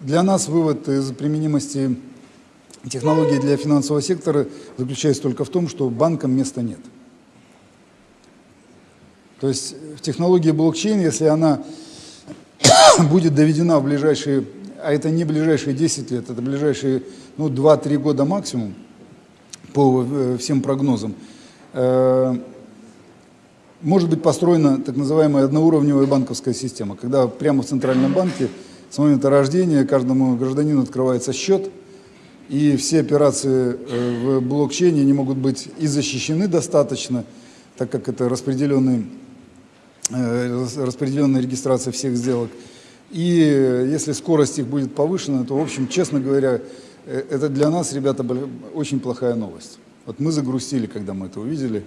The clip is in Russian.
Для нас вывод из применимости технологий для финансового сектора заключается только в том, что банкам места нет. То есть в технологии блокчейн, если она будет доведена в ближайшие, а это не ближайшие 10 лет, это ближайшие ну, 2-3 года максимум, по э, всем прогнозам, э, может быть построена так называемая одноуровневая банковская система, когда прямо в Центральном банке с момента рождения каждому гражданину открывается счет, и все операции э, в блокчейне не могут быть и защищены достаточно, так как это распределенный, распределенная регистрация всех сделок. И если скорость их будет повышена, то, в общем, честно говоря, это для нас, ребята, очень плохая новость. Вот мы загрустили, когда мы это увидели.